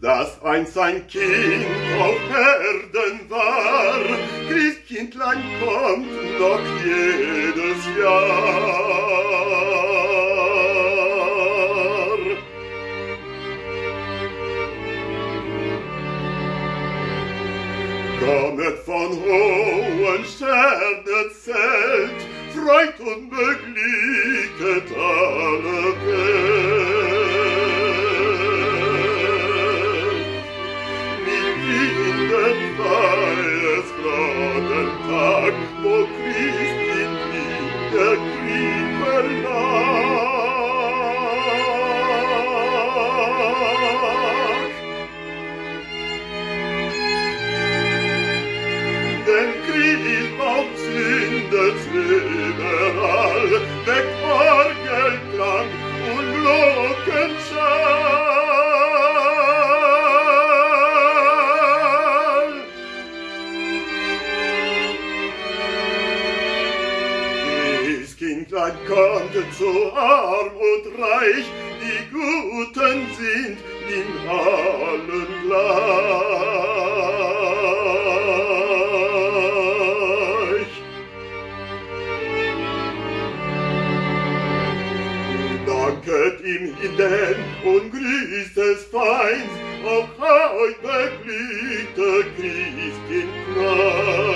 das einst ein Kind auf Erden war. Christkindlein kommt noch jedes Jahr. Kommet von hohen Sternen zelt, freut und beglicket alle Welt. Kindlein kommt zu arm und reich, die Guten sind in allen gleich. Danket ihm hinein und grüßt es feins, auch heut beglückte Christkind klein.